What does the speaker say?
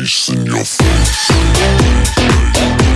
face, in your face.